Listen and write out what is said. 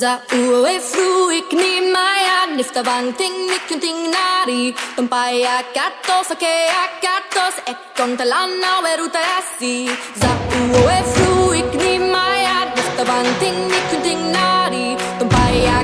Za uwe fruik ni maya nifta banting ni kunting nari Tumpaya katos ake akatos ekon talana weruta asi Za uwe fruik ni maya nifta banting ni kunting nari Tumpaya